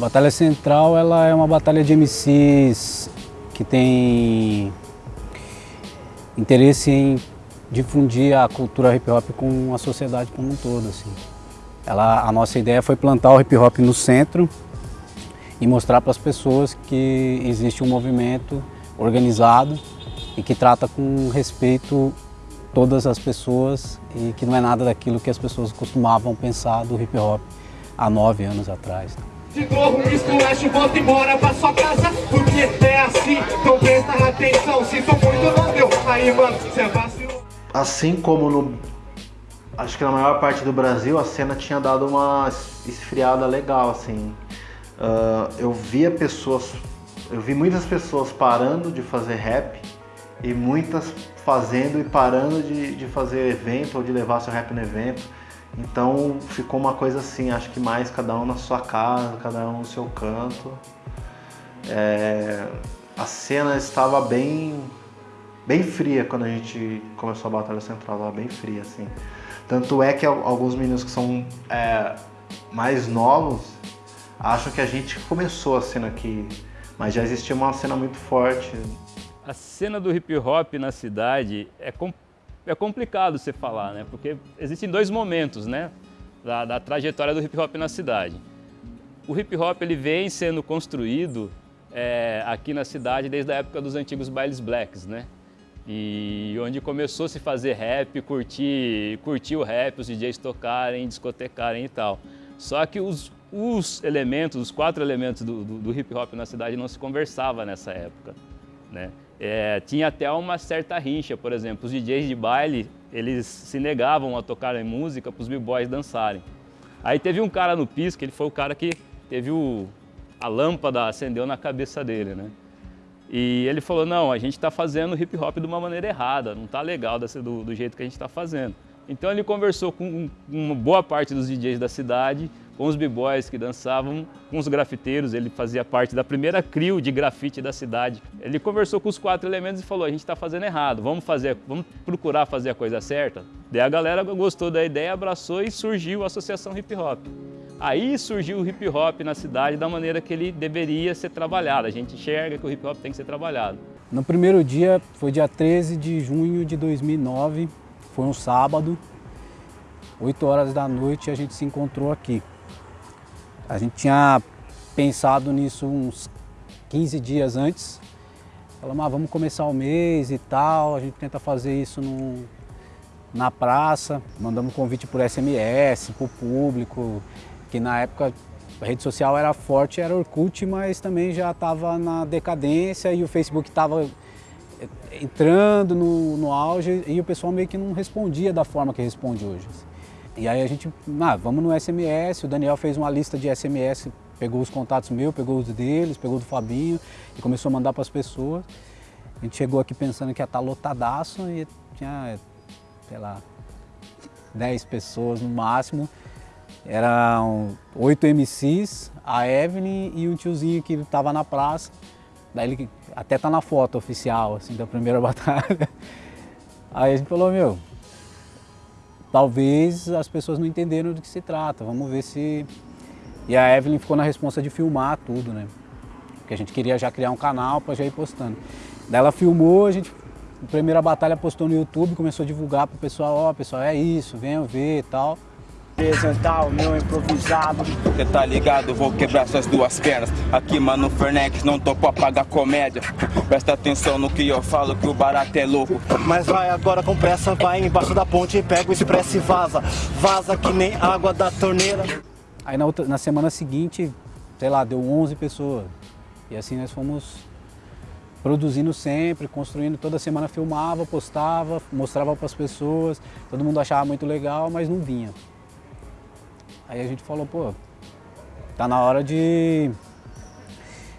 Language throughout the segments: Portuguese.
Batalha Central ela é uma batalha de MCs que tem interesse em difundir a cultura hip hop com a sociedade como um todo. Assim. Ela, a nossa ideia foi plantar o hip hop no centro e mostrar para as pessoas que existe um movimento organizado e que trata com respeito todas as pessoas e que não é nada daquilo que as pessoas costumavam pensar do hip hop há nove anos atrás. De novo, esculacho, volta embora pra sua casa Porque é assim, então presta atenção Se for muito não deu, aí mano, cê vacilou. Assim como no... Acho que na maior parte do Brasil a cena tinha dado uma esfriada legal, assim. Uh, Eu via pessoas... Eu vi muitas pessoas parando de fazer rap E muitas fazendo e parando de, de fazer evento ou de levar seu rap no evento então ficou uma coisa assim, acho que mais cada um na sua casa, cada um no seu canto. É, a cena estava bem, bem fria quando a gente começou a Batalha Central, estava bem fria assim. Tanto é que alguns meninos que são é, mais novos acham que a gente começou a cena aqui, mas já existia uma cena muito forte. A cena do hip hop na cidade é completamente é complicado você falar, né? Porque existem dois momentos, né? Da, da, trajetória do hip hop na cidade. O hip hop ele vem sendo construído é, aqui na cidade desde a época dos antigos bailes blacks, né? E onde começou a se fazer rap, curtir, curtir o rap, os DJs tocarem, discotecarem e tal. Só que os, os elementos, os quatro elementos do, do, do hip hop na cidade não se conversava nessa época, né? É, tinha até uma certa rincha, por exemplo, os DJs de baile, eles se negavam a tocar música para os b-boys dançarem. Aí teve um cara no piso, que ele foi o cara que teve o, a lâmpada acendeu na cabeça dele, né? E ele falou, não, a gente está fazendo hip hop de uma maneira errada, não está legal do, do jeito que a gente está fazendo. Então ele conversou com uma boa parte dos DJs da cidade, com os b-boys que dançavam, com os grafiteiros, ele fazia parte da primeira crio de grafite da cidade. Ele conversou com os quatro elementos e falou, a gente está fazendo errado, vamos, fazer, vamos procurar fazer a coisa certa? Daí a galera gostou da ideia, abraçou e surgiu a Associação Hip Hop. Aí surgiu o hip hop na cidade da maneira que ele deveria ser trabalhado. A gente enxerga que o hip hop tem que ser trabalhado. No primeiro dia, foi dia 13 de junho de 2009, foi um sábado, 8 horas da noite a gente se encontrou aqui. A gente tinha pensado nisso uns 15 dias antes. Falamos, ah, vamos começar o mês e tal, a gente tenta fazer isso no, na praça. Mandamos convite por SMS, o público, que na época a rede social era forte, era Orkut, mas também já estava na decadência e o Facebook estava eh, entrando no, no auge e o pessoal meio que não respondia da forma que responde hoje. E aí a gente, ah, vamos no SMS, o Daniel fez uma lista de SMS, pegou os contatos meus, pegou os deles, pegou do Fabinho e começou a mandar para as pessoas. A gente chegou aqui pensando que ia estar tá lotadaço e tinha, sei lá, 10 pessoas no máximo. Eram oito MCs, a Evelyn e um tiozinho que estava na praça. Daí ele até tá na foto oficial, assim, da primeira batalha. Aí a gente falou, meu, talvez as pessoas não entenderam do que se trata, vamos ver se... E a Evelyn ficou na responsa de filmar tudo, né? Porque a gente queria já criar um canal para já ir postando. Daí ela filmou, a gente, primeira batalha postou no YouTube, começou a divulgar pro pessoal, ó, oh, pessoal, é isso, venham ver e tal apresentar o meu improvisado. Cê tá ligado, vou quebrar suas duas pernas. Aqui, mano, Fernex, não tô pra pagar comédia. Presta atenção no que eu falo, que o barato é louco. Mas vai agora com pressa, vai embaixo da ponte Pega o expresso e vaza. Vaza que nem água da torneira. Aí na, outra, na semana seguinte, sei lá, deu 11 pessoas. E assim nós fomos produzindo sempre, construindo, toda semana filmava, postava, mostrava para as pessoas, todo mundo achava muito legal, mas não vinha. Aí a gente falou, pô, tá na hora de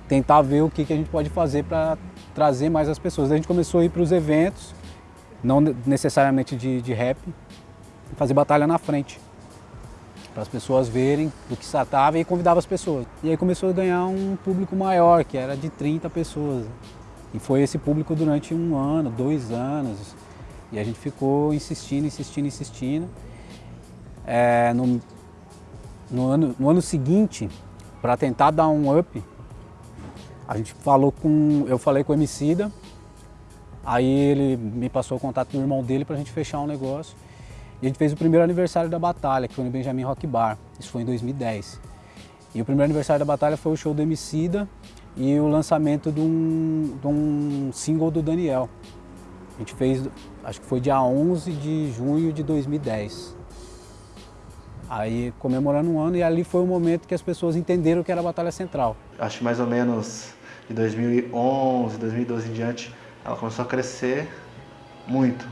tentar ver o que, que a gente pode fazer para trazer mais as pessoas. A gente começou a ir para os eventos, não necessariamente de, de rap, fazer batalha na frente, para as pessoas verem do que se tratava e convidava as pessoas. E aí começou a ganhar um público maior, que era de 30 pessoas. E foi esse público durante um ano, dois anos. E a gente ficou insistindo, insistindo, insistindo. É, no, no ano, no ano seguinte, para tentar dar um up, a gente falou com, eu falei com o Emicida, aí ele me passou o contato do irmão dele para a gente fechar um negócio. E a gente fez o primeiro aniversário da batalha, que foi no Benjamin Rock Bar, isso foi em 2010. E o primeiro aniversário da batalha foi o show do Emicida e o lançamento de um, de um single do Daniel. A gente fez, acho que foi dia 11 de junho de 2010. Aí comemorando um ano e ali foi o momento que as pessoas entenderam que era a Batalha Central. Acho que mais ou menos de 2011, 2012 em diante, ela começou a crescer muito.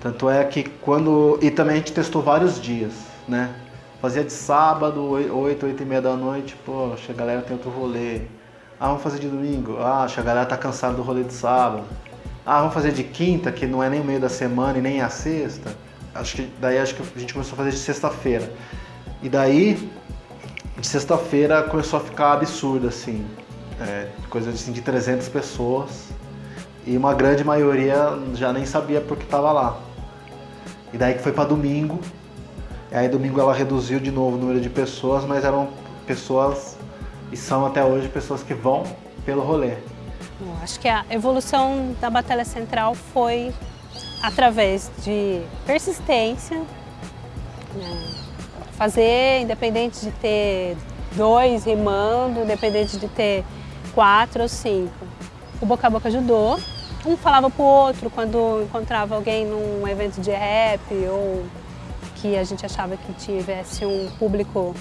Tanto é que quando... E também a gente testou vários dias, né? Fazia de sábado, 8, 8 e meia da noite, poxa, a galera tem outro rolê. Ah, vamos fazer de domingo? Ah, a galera tá cansada do rolê de sábado. Ah, vamos fazer de quinta, que não é nem o meio da semana e nem a sexta acho que daí acho que a gente começou a fazer de sexta-feira. E daí, de sexta-feira começou a ficar absurdo, assim. É, coisa assim, de 300 pessoas. E uma grande maioria já nem sabia porque estava lá. E daí que foi para domingo. E aí domingo ela reduziu de novo o número de pessoas, mas eram pessoas, e são até hoje pessoas que vão pelo rolê. Acho que a evolução da Batalha Central foi através de persistência, né? fazer, independente de ter dois rimando, independente de ter quatro ou cinco. O boca a boca ajudou, um falava pro outro quando encontrava alguém num evento de rap ou que a gente achava que tivesse um público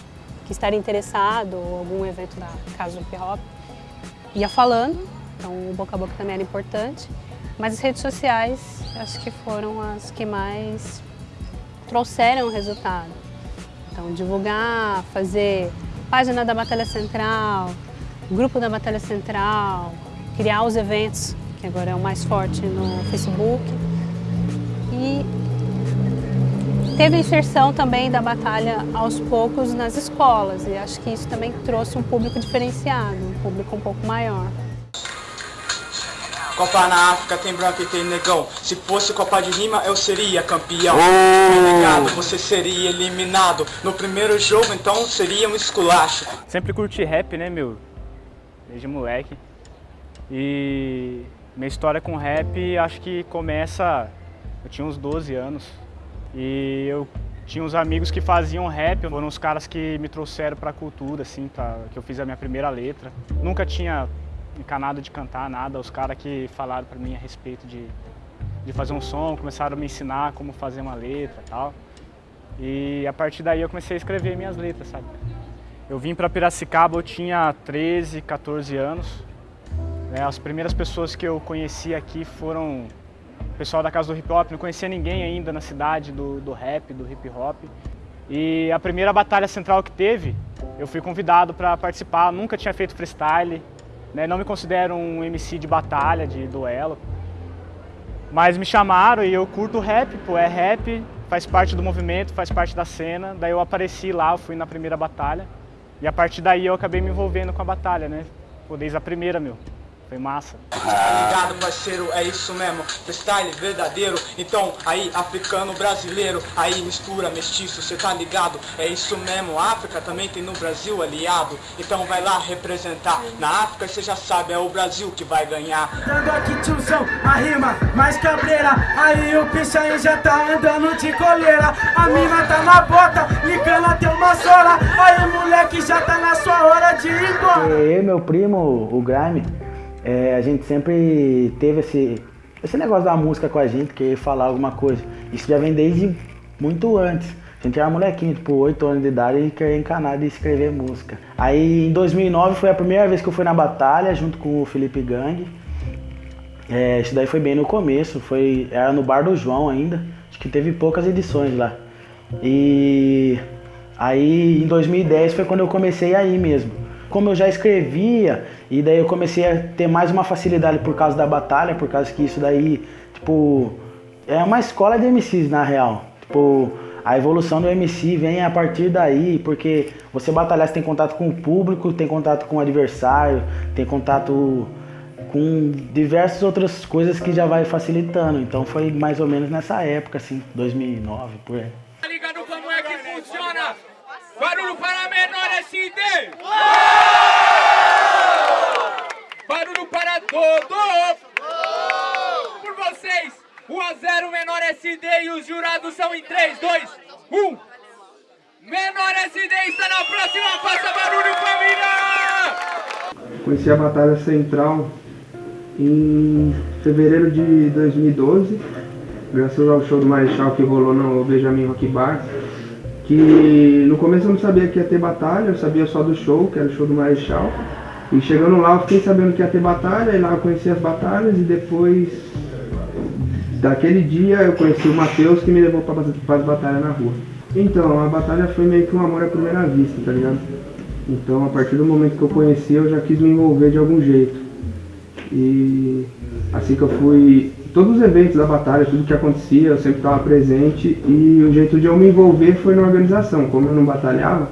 que estaria interessado ou algum evento da casa do hip hop, ia falando, então o boca a boca também era importante. Mas as redes sociais, acho que foram as que mais trouxeram o resultado. Então, divulgar, fazer página da Batalha Central, grupo da Batalha Central, criar os eventos, que agora é o mais forte no Facebook. E teve a inserção também da batalha aos poucos nas escolas e acho que isso também trouxe um público diferenciado, um público um pouco maior. Copa na África tem branco e tem negão. Se fosse Copa de Rima, eu seria campeão. Oh. você seria eliminado. No primeiro jogo, então, seria um esculacho. Sempre curti rap, né, meu? Desde moleque. E minha história com rap, acho que começa... Eu tinha uns 12 anos. E eu tinha uns amigos que faziam rap, foram os caras que me trouxeram pra cultura, assim, pra, que eu fiz a minha primeira letra. Nunca tinha encanado de cantar nada, os caras que falaram para mim a respeito de, de fazer um som, começaram a me ensinar como fazer uma letra e tal. E a partir daí eu comecei a escrever minhas letras, sabe? Eu vim para Piracicaba, eu tinha 13, 14 anos. Né? As primeiras pessoas que eu conheci aqui foram o pessoal da Casa do Hip Hop, não conhecia ninguém ainda na cidade do, do rap, do hip hop. E a primeira batalha central que teve, eu fui convidado para participar, nunca tinha feito freestyle, né? Não me considero um MC de batalha, de duelo. Mas me chamaram e eu curto rap, pô, é rap, faz parte do movimento, faz parte da cena. Daí eu apareci lá, fui na primeira batalha. E a partir daí eu acabei me envolvendo com a batalha, né? Pô, desde a primeira, meu. Foi massa. Tá ligado, parceiro? É isso mesmo. Freestyle verdadeiro. Então, aí, africano, brasileiro. Aí, mistura, mestiço, cê tá ligado? É isso mesmo. África também tem no Brasil aliado. Então, vai lá representar. Na África, cê já sabe, é o Brasil que vai ganhar. Dando aqui, tiozão, a rima mais cabreira. Aí, o pichain já tá andando de coleira. A mina tá na bota, ligando até uma sola. Aí, moleque, já tá na sua hora de ir embora. E meu primo, o Grime é, a gente sempre teve esse, esse negócio da música com a gente, querer falar alguma coisa. Isso já vem desde muito antes. A gente era molequinho, tipo, 8 anos de idade e queria encanar de escrever música. Aí em 2009 foi a primeira vez que eu fui na batalha, junto com o Felipe Gang. É, isso daí foi bem no começo, foi, era no Bar do João ainda. Acho que teve poucas edições lá. E aí em 2010 foi quando eu comecei a ir mesmo como eu já escrevia, e daí eu comecei a ter mais uma facilidade por causa da batalha, por causa que isso daí, tipo, é uma escola de MCs na real. Tipo, a evolução do MC vem a partir daí, porque você batalhar, você tem contato com o público, tem contato com o adversário, tem contato com diversas outras coisas que já vai facilitando. Então foi mais ou menos nessa época, assim, 2009, por aí. Tá ligado como é que funciona? Barulho para menor MNSD! Barulho para todos! Por vocês, 1 a 0 Menor SD e os jurados são em 3, 2, 1. Menor SD está na próxima, faça barulho família! Conheci a Batalha Central em fevereiro de 2012, graças ao show do Marechal que rolou no Benjamin Rock Bar. Que no começo eu não sabia que ia ter batalha, eu sabia só do show, que era o show do Marechal. E chegando lá eu fiquei sabendo que ia ter batalha, e lá eu conheci as batalhas e depois daquele dia eu conheci o Matheus que me levou para as batalhas na rua. Então, a batalha foi meio que um amor à primeira vista, tá ligado? Então, a partir do momento que eu conheci, eu já quis me envolver de algum jeito. E assim que eu fui, todos os eventos da batalha, tudo que acontecia, eu sempre estava presente e o jeito de eu me envolver foi na organização. Como eu não batalhava,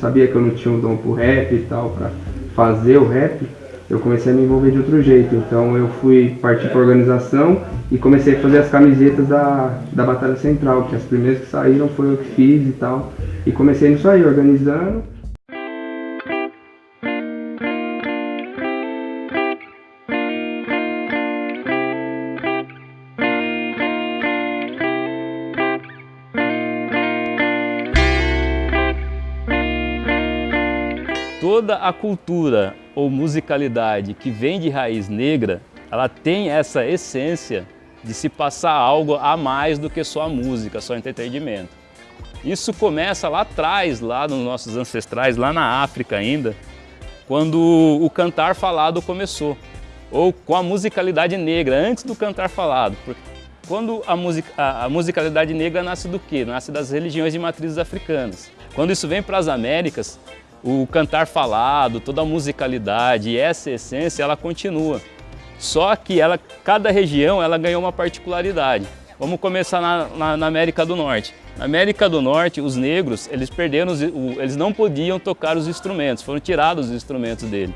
sabia que eu não tinha um dom pro rap e tal, para fazer o rap, eu comecei a me envolver de outro jeito. Então eu fui partir para organização e comecei a fazer as camisetas da, da Batalha Central, que as primeiras que saíram foi eu que fiz e tal. E comecei nisso aí, organizando. Toda a cultura ou musicalidade que vem de raiz negra, ela tem essa essência de se passar algo a mais do que só a música, só entretenimento. Isso começa lá atrás, lá nos nossos ancestrais, lá na África ainda, quando o cantar falado começou, ou com a musicalidade negra, antes do cantar falado. Quando a, music, a, a musicalidade negra nasce do quê? Nasce das religiões de matrizes africanas. Quando isso vem para as Américas, o cantar falado, toda a musicalidade, essa essência, ela continua. Só que ela, cada região ela ganhou uma particularidade. Vamos começar na, na, na, América do Norte. Na América do Norte, os negros, eles perderam, os, eles não podiam tocar os instrumentos, foram tirados os instrumentos deles.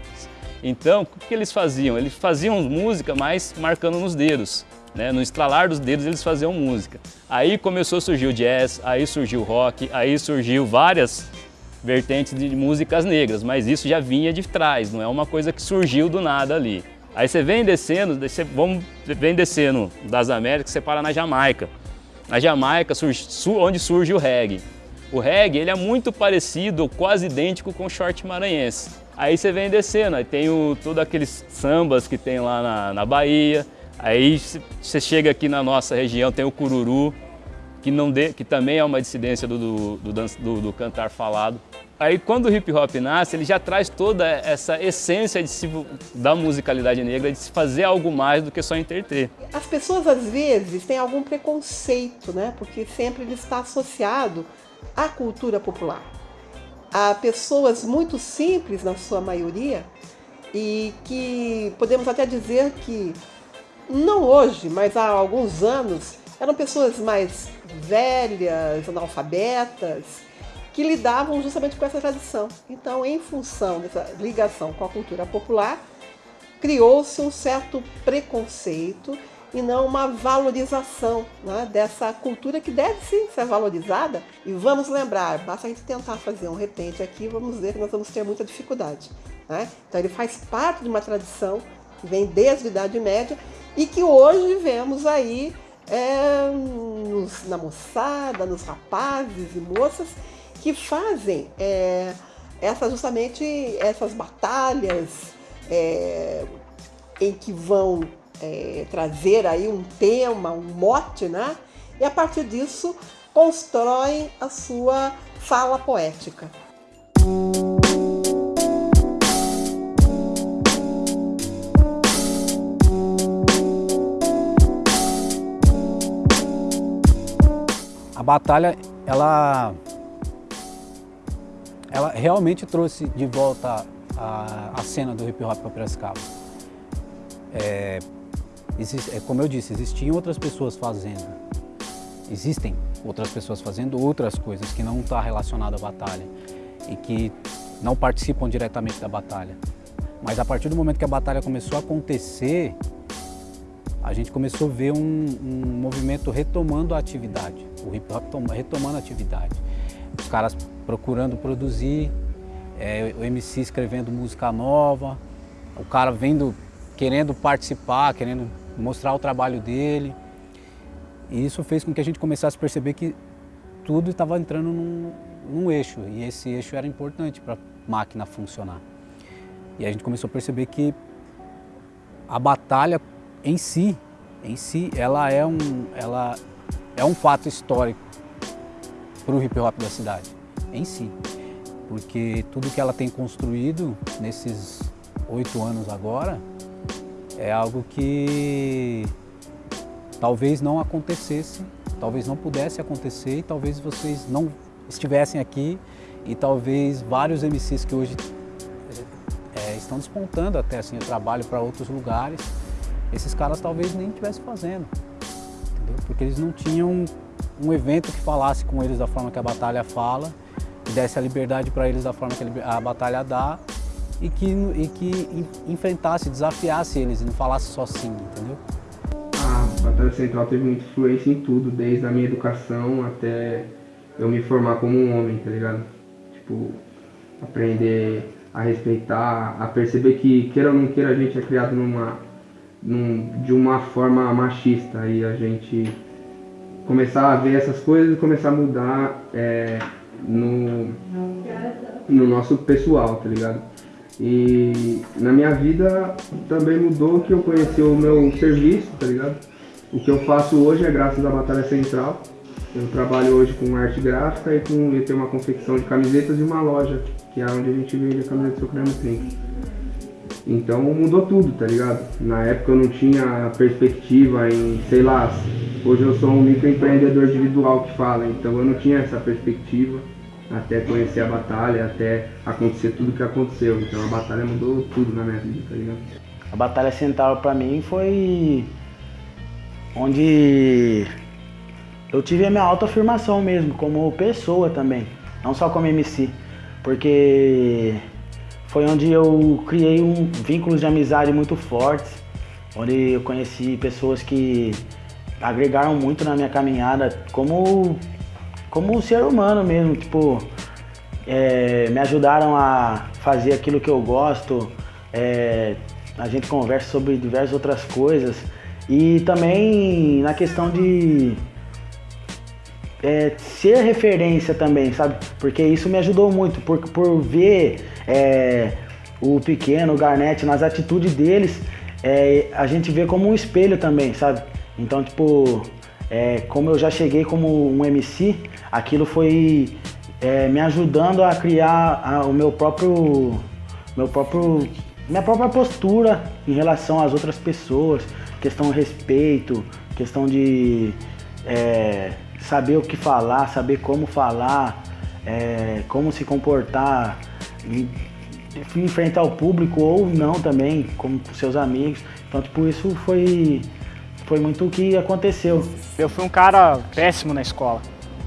Então, o que eles faziam? Eles faziam música, mas marcando nos dedos. Né? No estralar dos dedos eles faziam música. Aí começou a surgir o jazz, aí surgiu o rock, aí surgiu várias vertentes de músicas negras, mas isso já vinha de trás, não é uma coisa que surgiu do nada ali. Aí você vem descendo, você, vamos, vem descendo das Américas, você para na Jamaica. Na Jamaica, surge, onde surge o reggae. O reggae ele é muito parecido, quase idêntico com o short maranhense. Aí você vem descendo, aí tem o, todos aqueles sambas que tem lá na, na Bahia. Aí você chega aqui na nossa região, tem o cururu, que, não que também é uma dissidência do, do, do, do, cantar falado. Aí quando o hip hop nasce, ele já traz toda essa essência de se, da musicalidade negra, de se fazer algo mais do que só interter. As pessoas às vezes têm algum preconceito, né? porque sempre ele está associado à cultura popular. Há pessoas muito simples na sua maioria e que podemos até dizer que, não hoje, mas há alguns anos, eram pessoas mais velhas, analfabetas, que lidavam justamente com essa tradição. Então, em função dessa ligação com a cultura popular, criou-se um certo preconceito e não uma valorização né, dessa cultura que deve sim ser valorizada. E vamos lembrar, basta a gente tentar fazer um repente aqui, vamos ver que nós vamos ter muita dificuldade. Né? Então ele faz parte de uma tradição que vem desde a Idade Média e que hoje vemos aí é, nos, na moçada, nos rapazes e moças que fazem é, essa, justamente essas batalhas é, em que vão é, trazer aí um tema, um mote, né? E a partir disso constroem a sua fala poética. Batalha, ela, ela realmente trouxe de volta a, a cena do hip hop para Piracicaba. É, existe, é, como eu disse, existiam outras pessoas fazendo, existem outras pessoas fazendo outras coisas que não estão tá relacionadas à batalha e que não participam diretamente da batalha. Mas a partir do momento que a batalha começou a acontecer, a gente começou a ver um, um movimento retomando a atividade, o hip hop retomando a atividade. Os caras procurando produzir é, o MC escrevendo música nova, o cara vendo, querendo participar, querendo mostrar o trabalho dele. E isso fez com que a gente começasse a perceber que tudo estava entrando num, num eixo e esse eixo era importante para a máquina funcionar. E a gente começou a perceber que a batalha em si, em si, ela é um, ela é um fato histórico para o hip hop da cidade, em si. Porque tudo que ela tem construído nesses oito anos agora é algo que talvez não acontecesse, talvez não pudesse acontecer e talvez vocês não estivessem aqui e talvez vários MCs que hoje é, estão despontando até assim o trabalho para outros lugares, esses caras talvez nem estivessem fazendo, entendeu? Porque eles não tinham um evento que falasse com eles da forma que a batalha fala, que desse a liberdade para eles da forma que a batalha dá e que, e que enfrentasse, desafiasse eles e não falasse só sim, entendeu? A Batalha Central teve muita influência em tudo, desde a minha educação até eu me formar como um homem, tá ligado? Tipo, aprender a respeitar, a perceber que, queira ou não queira, a gente é criado numa, num, de uma forma machista e a gente começar a ver essas coisas e começar a mudar é, no, no nosso pessoal, tá ligado? E na minha vida também mudou que eu conheci o meu serviço, tá ligado? O que eu faço hoje é graças à Batalha Central. Eu trabalho hoje com arte gráfica e com eu tenho uma confecção de camisetas e uma loja, que é onde a gente vende a camiseta do Creme Trinca. Então mudou tudo, tá ligado? Na época eu não tinha perspectiva em, sei lá, hoje eu sou um microempreendedor individual que fala, então eu não tinha essa perspectiva até conhecer a batalha, até acontecer tudo que aconteceu. Então a batalha mudou tudo na minha vida, tá ligado? A batalha central para mim foi onde eu tive a minha autoafirmação mesmo, como pessoa também, não só como MC, porque foi onde eu criei um vínculos de amizade muito fortes, onde eu conheci pessoas que agregaram muito na minha caminhada como como ser humano mesmo, tipo, é, me ajudaram a fazer aquilo que eu gosto, é, a gente conversa sobre diversas outras coisas. E também na questão de é, ser referência também, sabe? Porque isso me ajudou muito, por, por ver é, o pequeno, o Garnett, nas atitudes deles, é, a gente vê como um espelho também, sabe? Então, tipo, é, como eu já cheguei como um MC, aquilo foi é, me ajudando a criar a, o meu próprio, meu próprio, minha própria postura em relação às outras pessoas, questão de respeito, questão de é, saber o que falar, saber como falar, é, como se comportar, enfrentar o público ou não também, como seus amigos. Então, tipo, isso foi, foi muito o que aconteceu. Eu fui um cara péssimo na escola,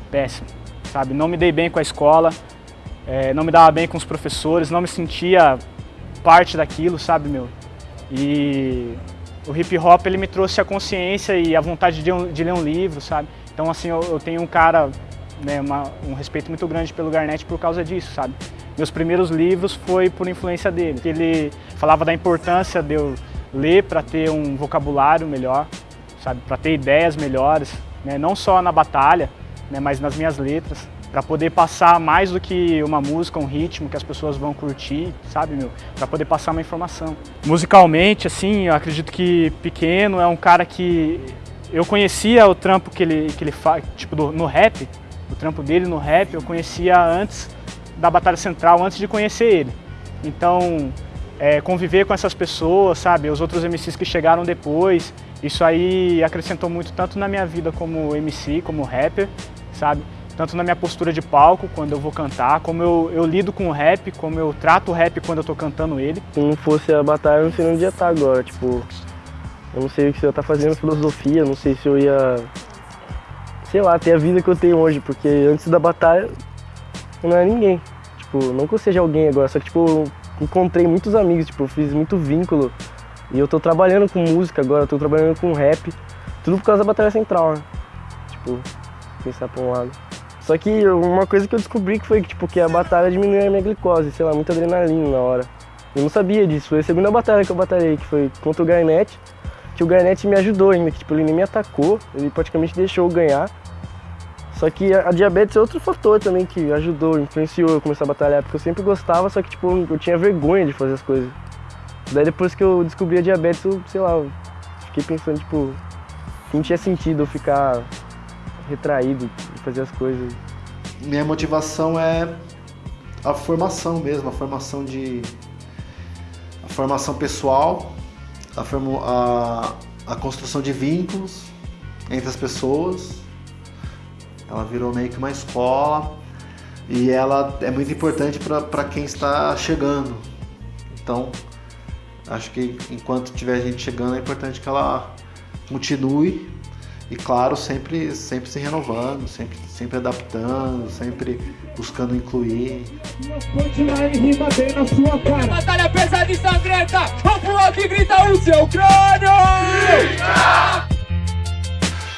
péssimo, sabe? Não me dei bem com a escola, é, não me dava bem com os professores, não me sentia parte daquilo, sabe, meu? E o hip hop, ele me trouxe a consciência e a vontade de, de ler um livro, sabe? Então, assim, eu, eu tenho um cara, né, uma, um respeito muito grande pelo Garnett por causa disso, sabe? Meus primeiros livros foi por influência dele. Ele falava da importância de eu ler para ter um vocabulário melhor, sabe? Para ter ideias melhores, né? não só na batalha, né, mas nas minhas letras, para poder passar mais do que uma música, um ritmo que as pessoas vão curtir, sabe, meu? Para poder passar uma informação. Musicalmente, assim, eu acredito que Pequeno é um cara que eu conhecia o trampo que ele, que ele faz, tipo, do, no rap, o trampo dele no rap, eu conhecia antes da Batalha Central, antes de conhecer ele. Então, é, conviver com essas pessoas, sabe, os outros MCs que chegaram depois, isso aí acrescentou muito tanto na minha vida como MC, como rapper, sabe, tanto na minha postura de palco, quando eu vou cantar, como eu, eu lido com o rap, como eu trato o rap quando eu tô cantando ele. Se não fosse a batalha, eu não sei onde ia estar agora, tipo, eu não sei se eu ia estar fazendo filosofia, não sei se eu ia, sei lá, ter a vida que eu tenho hoje, porque antes da batalha eu não era ninguém. Tipo, não que eu seja alguém agora, só que tipo, eu encontrei muitos amigos, tipo, eu fiz muito vínculo. E eu tô trabalhando com música agora, tô trabalhando com rap, tudo por causa da Batalha Central, né? Tipo, pensar pra um lado. Só que uma coisa que eu descobri que foi que, tipo, que a batalha diminuiu a minha glicose, sei lá, muita adrenalina na hora. Eu não sabia disso, foi a segunda batalha que eu batalhei, que foi contra o Garnet, que o Garnet me ajudou ainda, que tipo, ele nem me atacou, ele praticamente deixou eu ganhar. Só que a, diabetes é outro fator também que ajudou, influenciou eu começar a batalhar, porque eu sempre gostava, só que tipo, eu tinha vergonha de fazer as coisas. Daí depois que eu descobri a diabetes, eu, sei lá, eu fiquei pensando, tipo, não tinha sentido eu ficar retraído de fazer as coisas. Minha motivação é a formação mesmo, a formação de. a formação pessoal, a, a, a construção de vínculos entre as pessoas. Ela virou meio que uma escola e ela é muito importante para quem está chegando. Então, acho que enquanto tiver gente chegando é importante que ela continue e claro, sempre, sempre se renovando, sempre, sempre adaptando, sempre buscando incluir. Batalha pesada e sangrenta, vamos pro alto e grita o seu crânio!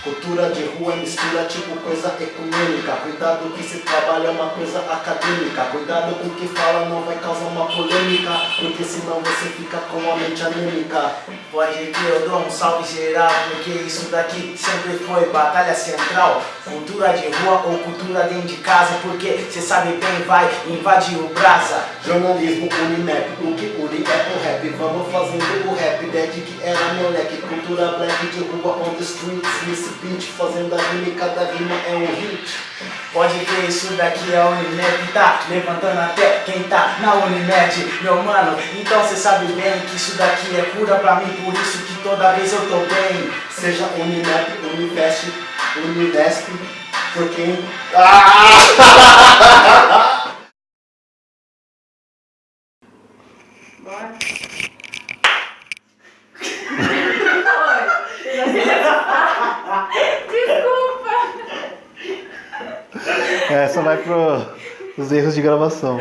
Cultura de rua mistura tipo coisa ecumênica. Cuidado que se trabalha uma coisa acadêmica. Cuidado com o que fala não vai causar uma polêmica Porque senão você fica com a mente anêmica. Pode que eu dou um salve geral Porque isso daqui sempre foi batalha central. Cultura de rua ou cultura dentro de casa Porque cê sabe bem vai invadir o brasa. Jornalismo Unimap, o que une é rap Vamos fazendo o rap desde que era moleque Cultura black de rua on the streets Nesse beat fazendo a rima e cada rima é um hit Pode ver, isso daqui é Unimed, tá levantando até quem tá na Unimed, meu mano. Então cê sabe bem que isso daqui é cura pra mim, por isso que toda vez eu tô bem. Seja Unimap, Univest, Univesp, por quem... Ah! Vai para os erros de gravação.